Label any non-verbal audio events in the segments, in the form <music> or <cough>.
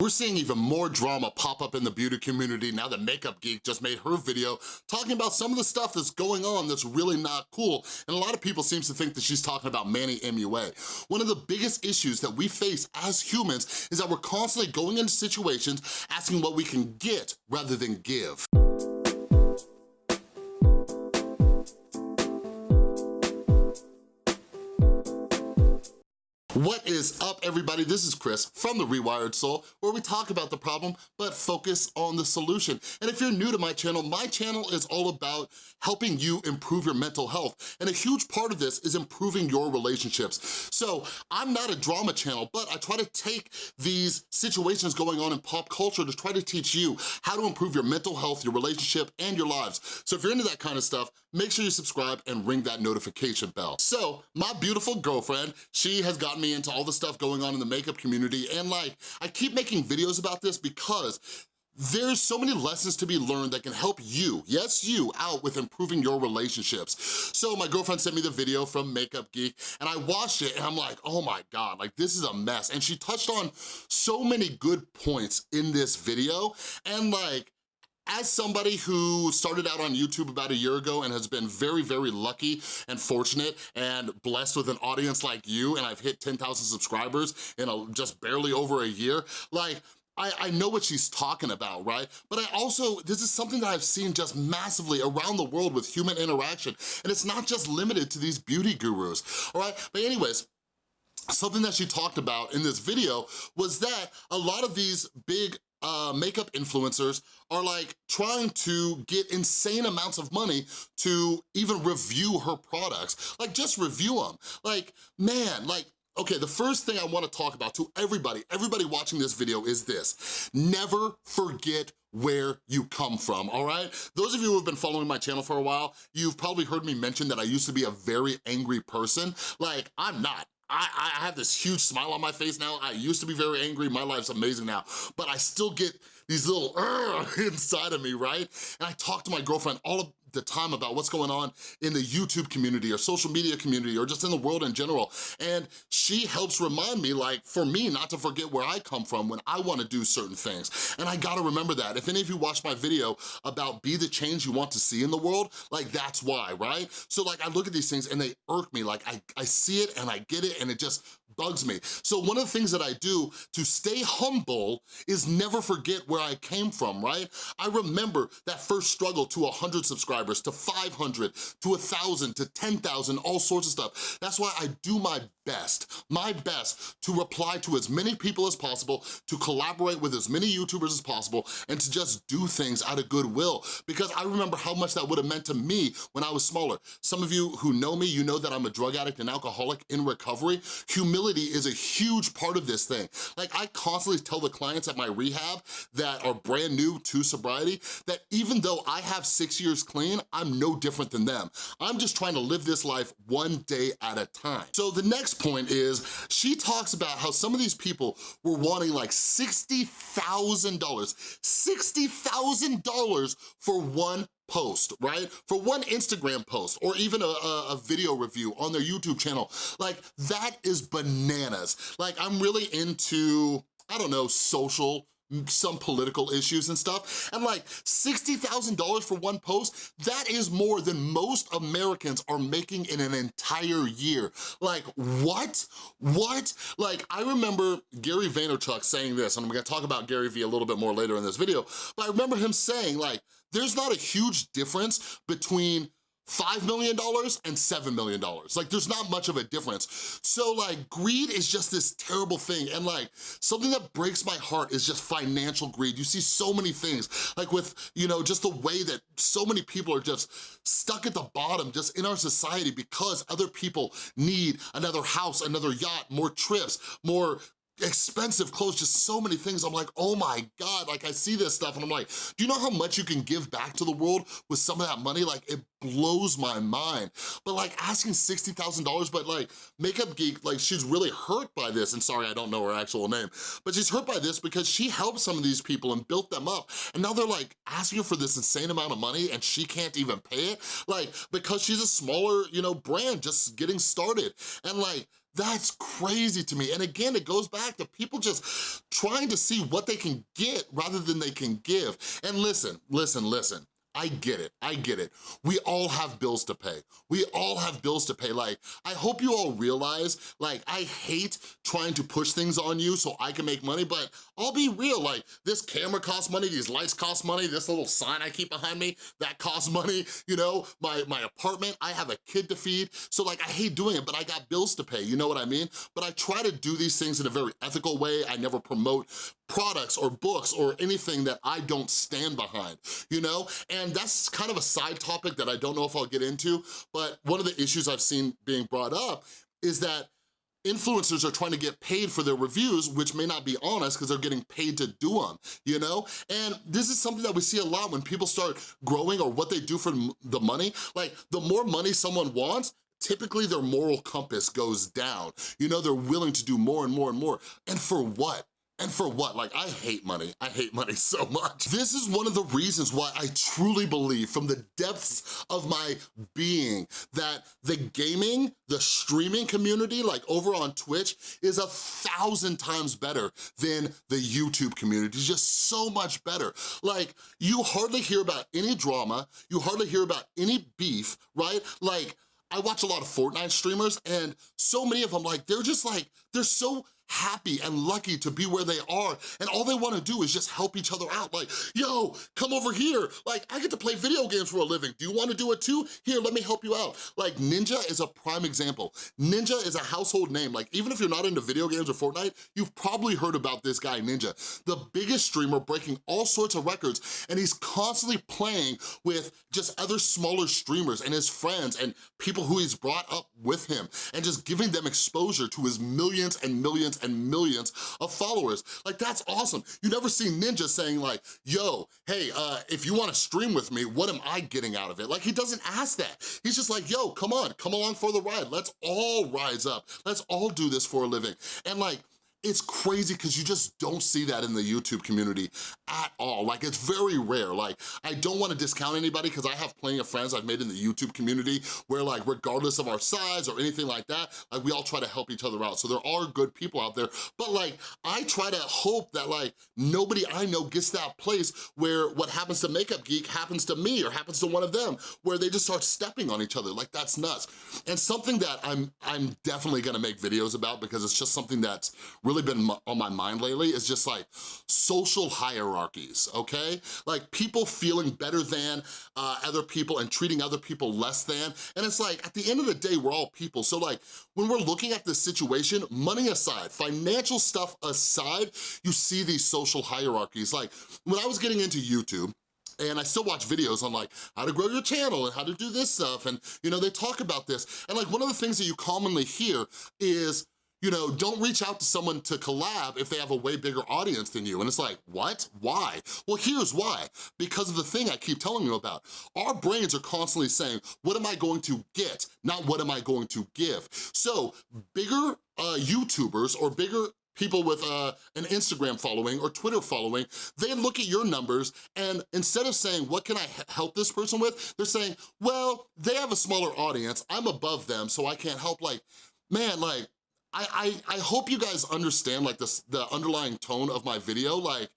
We're seeing even more drama pop up in the beauty community now that Makeup Geek just made her video talking about some of the stuff that's going on that's really not cool. And a lot of people seems to think that she's talking about Manny MUA. One of the biggest issues that we face as humans is that we're constantly going into situations asking what we can get rather than give. What is up, everybody? This is Chris from The Rewired Soul, where we talk about the problem, but focus on the solution. And if you're new to my channel, my channel is all about helping you improve your mental health. And a huge part of this is improving your relationships. So I'm not a drama channel, but I try to take these situations going on in pop culture to try to teach you how to improve your mental health, your relationship, and your lives. So if you're into that kind of stuff, make sure you subscribe and ring that notification bell. So my beautiful girlfriend, she has gotten me into all the stuff going on in the makeup community and like, I keep making videos about this because there's so many lessons to be learned that can help you, yes you, out with improving your relationships. So my girlfriend sent me the video from Makeup Geek and I watched it and I'm like, oh my God, like this is a mess. And she touched on so many good points in this video and like, as somebody who started out on YouTube about a year ago and has been very, very lucky and fortunate and blessed with an audience like you, and I've hit 10,000 subscribers in a, just barely over a year, like, I, I, know what she's talking about, right? But I also, this is something that I've seen just massively around the world with human interaction, and it's not just limited to these beauty gurus, all right? But anyways, something that she talked about in this video was that a lot of these big uh, makeup influencers are like trying to get insane amounts of money to even review her products. Like just review them. Like, man, like Okay, the first thing I wanna talk about to everybody, everybody watching this video is this. Never forget where you come from, all right? Those of you who have been following my channel for a while, you've probably heard me mention that I used to be a very angry person. Like, I'm not. I, I have this huge smile on my face now. I used to be very angry. My life's amazing now. But I still get these little <laughs> inside of me, right? And I talk to my girlfriend all the time about what's going on in the YouTube community or social media community or just in the world in general. And she helps remind me, like, for me, not to forget where I come from when I wanna do certain things. And I gotta remember that. If any of you watched my video about be the change you want to see in the world, like, that's why, right? So, like, I look at these things and they irk me. Like, I, I see it and I get it and it just bugs me. So one of the things that I do to stay humble is never forget where I came from, right? I remember that first struggle to 100 subscribers, to 500, to 1,000, to 10,000, all sorts of stuff. That's why I do my best, my best to reply to as many people as possible, to collaborate with as many YouTubers as possible, and to just do things out of goodwill. Because I remember how much that would have meant to me when I was smaller. Some of you who know me, you know that I'm a drug addict and alcoholic in recovery. Humility is a huge part of this thing. Like I constantly tell the clients at my rehab that are brand new to sobriety that even though I have six years clean, I'm no different than them. I'm just trying to live this life one day at a time. So the next point is she talks about how some of these people were wanting like $60,000, $60,000 for one post, right? For one Instagram post or even a, a, video review on their YouTube channel, like that is bananas. Like I'm really into, I don't know, social some political issues and stuff, and like $60,000 for one post, that is more than most Americans are making in an entire year. Like, what? What? Like, I remember Gary Vaynerchuk saying this, and I'm gonna talk about Gary Vee a little bit more later in this video, but I remember him saying like, there's not a huge difference between $5 million and $7 million. Like there's not much of a difference. So like greed is just this terrible thing and like something that breaks my heart is just financial greed. You see so many things like with, you know, just the way that so many people are just stuck at the bottom just in our society because other people need another house, another yacht, more trips, more expensive clothes, just so many things. I'm like, oh my God, like I see this stuff and I'm like, do you know how much you can give back to the world with some of that money? Like it blows my mind. But like asking $60,000, but like Makeup Geek, like she's really hurt by this. And sorry, I don't know her actual name, but she's hurt by this because she helped some of these people and built them up. And now they're like asking for this insane amount of money and she can't even pay it. Like, because she's a smaller, you know, brand just getting started. And like, That's crazy to me. And again, it goes back to people just trying to see what they can get rather than they can give. And listen, listen, listen. I get it, I get it. We all have bills to pay. We all have bills to pay. Like, I hope you all realize, like, I hate trying to push things on you so I can make money, but I'll be real, like, this camera costs money, these lights cost money, this little sign I keep behind me, that costs money, you know, my, my apartment, I have a kid to feed, so like, I hate doing it, but I got bills to pay, you know what I mean? But I try to do these things in a very ethical way. I never promote products or books or anything that I don't stand behind, you know? And that's kind of a side topic that I don't know if I'll get into, but one of the issues I've seen being brought up is that influencers are trying to get paid for their reviews, which may not be honest because they're getting paid to do them, you know? And this is something that we see a lot when people start growing or what they do for the money. Like, the more money someone wants, typically their moral compass goes down. You know, they're willing to do more and more and more. And for what? And for what? Like, I hate money. I hate money <laughs> so much. This is one of the reasons why I truly believe from the depths of my being that the gaming, the streaming community, like over on Twitch, is a thousand times better than the YouTube community, just so much better. Like, you hardly hear about any drama, you hardly hear about any beef, right? Like, I watch a lot of Fortnite streamers and so many of them, like, they're just like, they're so happy and lucky to be where they are. And all they wanna do is just help each other out. Like yo come over here. Like I get to play video games for a living. Do you wanna do it too? Here let me help you out. Like Ninja is a prime example. Ninja is a household name. Like even if you're not into video games or Fortnite you've probably heard about this guy Ninja. The biggest streamer breaking all sorts of records and he's constantly playing with just other smaller streamers and his friends and people who he's brought up with him and just giving them exposure to his millions and millions and millions of followers. Like, that's awesome. You never see Ninja saying like, yo, hey, uh, if you wanna stream with me, what am I getting out of it? Like, he doesn't ask that. He's just like, yo, come on, come along for the ride. Let's all rise up. Let's all do this for a living. And like, it's crazy because you just don't see that in the YouTube community at all. Like, it's very rare. Like, I don't wanna discount anybody because I have plenty of friends I've made in the YouTube community where like, regardless of our size or anything like that, like we all try to help each other out. So there are good people out there, but like, I try to hope that like, nobody I know gets that place where what happens to Makeup Geek happens to me or happens to one of them, where they just start stepping on each other. Like, that's nuts. And something that I'm, I'm definitely gonna make videos about because it's just something that's really been on my mind lately is just like social hierarchies, okay? Like people feeling better than uh, other people and treating other people less than. And it's like, at the end of the day, we're all people. So like, when we're looking at this situation, money aside, financial stuff aside, you see these social hierarchies. Like, when I was getting into YouTube, and I still watch videos on like how to grow your channel and how to do this stuff and you know they talk about this and like one of the things that you commonly hear is you know, don't reach out to someone to collab if they have a way bigger audience than you. And it's like, what? Why? Well, here's why. Because of the thing I keep telling you about. Our brains are constantly saying, what am I going to get? Not what am I going to give? So bigger uh, YouTubers or bigger people with uh, an Instagram following or Twitter following, they look at your numbers and instead of saying, what can I help this person with? They're saying, well, they have a smaller audience, I'm above them, so I can't help. Like, man, like, I, I, I hope you guys understand like this, the underlying tone of my video. Like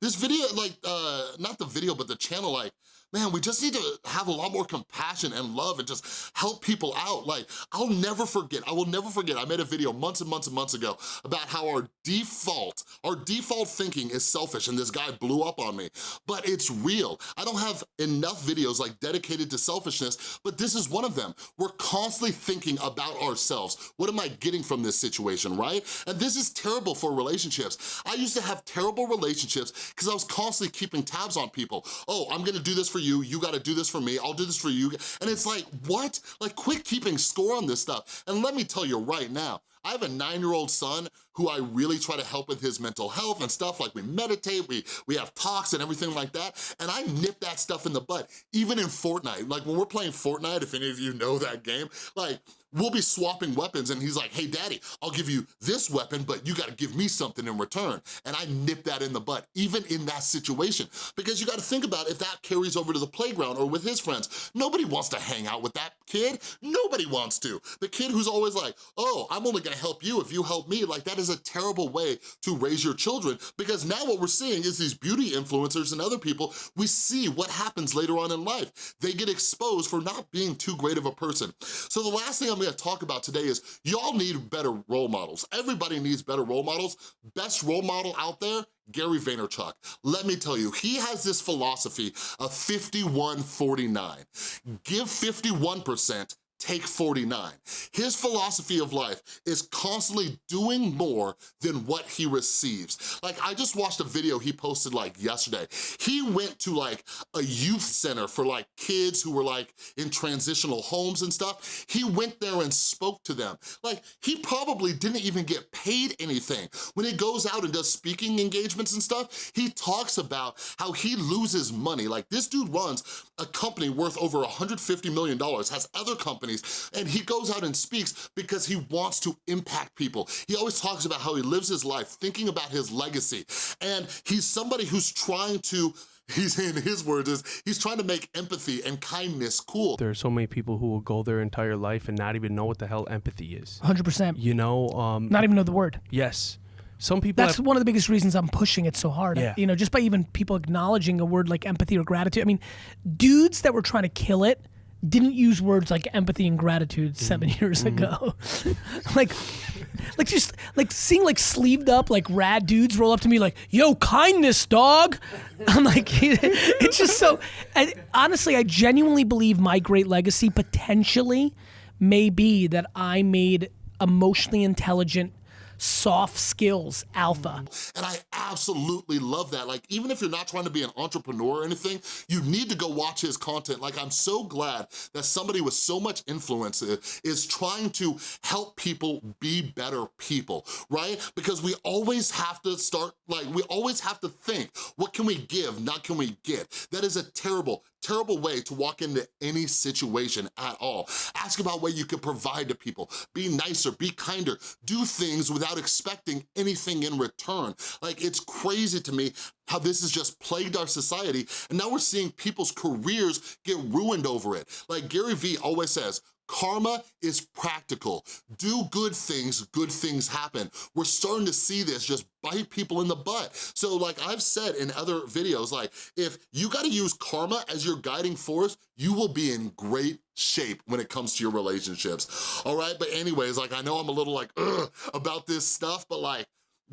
this video, like, uh, not the video, but the channel, like, man, we just need to have a lot more compassion and love and just help people out. Like, I'll never forget, I will never forget, I made a video months and months and months ago about how our default, our default thinking is selfish and this guy blew up on me, but it's real. I don't have enough videos like dedicated to selfishness, but this is one of them. We're constantly thinking about ourselves. What am I getting from this situation, right? And this is terrible for relationships. I used to have terrible relationships because I was constantly keeping tabs on people. Oh, I'm gonna do this for you, you you gotta do this for me, I'll do this for you. And it's like, what? Like quit keeping score on this stuff. And let me tell you right now, I have a nine-year-old son who I really try to help with his mental health and stuff, like we meditate, we, we have talks and everything like that, and I nip that stuff in the butt, even in Fortnite. Like when we're playing Fortnite, if any of you know that game, like we'll be swapping weapons and he's like, hey daddy, I'll give you this weapon, but you gotta give me something in return. And I nip that in the butt, even in that situation. Because you gotta think about if that carries over to the playground or with his friends. Nobody wants to hang out with that kid. Nobody wants to. The kid who's always like, oh, I'm only gonna help you if you help me. Like that is a terrible way to raise your children because now what we're seeing is these beauty influencers and other people, we see what happens later on in life. They get exposed for not being too great of a person. So the last thing I'm gonna talk about today is y'all need better role models. Everybody needs better role models. Best role model out there, Gary Vaynerchuk. Let me tell you, he has this philosophy of 51-49. Give 51%, take 49. His philosophy of life is constantly doing more than what he receives. Like, I just watched a video he posted like yesterday. He went to like a youth center for like kids who were like in transitional homes and stuff. He went there and spoke to them. Like, he probably didn't even get paid anything. When he goes out and does speaking engagements and stuff, he talks about how he loses money. Like, this dude runs a company worth over $150 million, has other companies companies, and he goes out and speaks because he wants to impact people. He always talks about how he lives his life, thinking about his legacy, and he's somebody who's trying to <laughs> he's in his words is he's trying to make empathy and kindness cool. There are so many people who will go their entire life and not even know what the hell empathy is. 100%. You know, um, not even know the word. Yes. Some people That's have, one of the biggest reasons I'm pushing it so hard. Yeah. You know, just by even people acknowledging a word like empathy or gratitude. I mean, dudes that were trying to kill it didn't use words like empathy and gratitude seven <laughs> Mm-hmm. years ago. <laughs> like, like just like seeing like sleeved up like rad dudes roll up to me like, "Yo, kindness, dog." <laughs> I'm like, it's just so. And honestly, I genuinely believe my great legacy potentially may be that I made emotionally intelligent soft skills alpha. And I absolutely love that. Like, even if you're not trying to be an entrepreneur or anything, you need to go watch his content. Like, I'm so glad that somebody with so much influence is trying to help people be better people, right? Because we always have to start, like, we always have to think, what can we give, not can we get? That is a terrible, terrible way to walk into any situation at all. Ask about what you can provide to people. Be nicer, be kinder, do things without expecting anything in return. Like, it's crazy to me how this has just plagued our society, and now we're seeing people's careers get ruined over it. Like Gary Vee always says, Karma is practical. Do good things, good things happen. We're starting to see this just bite people in the butt. So like I've said in other videos, like if you gotta use karma as your guiding force, you will be in great shape when it comes to your relationships, all right? But anyways, like I know I'm a little like, about this stuff, but like,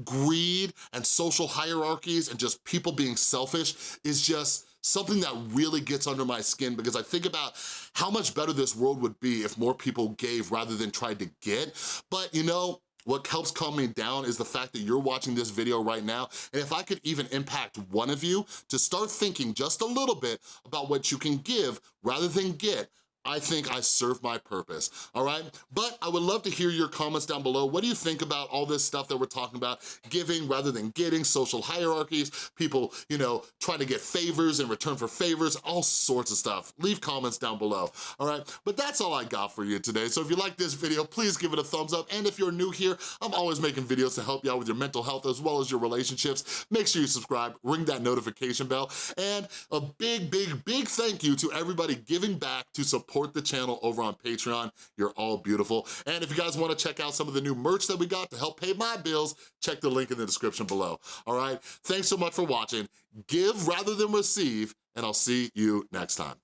greed and social hierarchies and just people being selfish is just something that really gets under my skin because I think about how much better this world would be if more people gave rather than tried to get. But you know, what helps calm me down is the fact that you're watching this video right now, and if I could even impact one of you to start thinking just a little bit about what you can give rather than get, I think I serve my purpose, all right? But I would love to hear your comments down below. What do you think about all this stuff that we're talking about? Giving rather than getting, social hierarchies, people, you know, trying to get favors in return for favors, all sorts of stuff. Leave comments down below, all right? But that's all I got for you today. So if you like this video, please give it a thumbs up. And if you're new here, I'm always making videos to help you out with your mental health as well as your relationships. Make sure you subscribe, ring that notification bell, and a big, big, big thank you to everybody giving back to support support the channel over on Patreon. You're all beautiful. And if you guys wanna check out some of the new merch that we got to help pay my bills, check the link in the description below, all right? Thanks so much for watching. Give rather than receive, and I'll see you next time.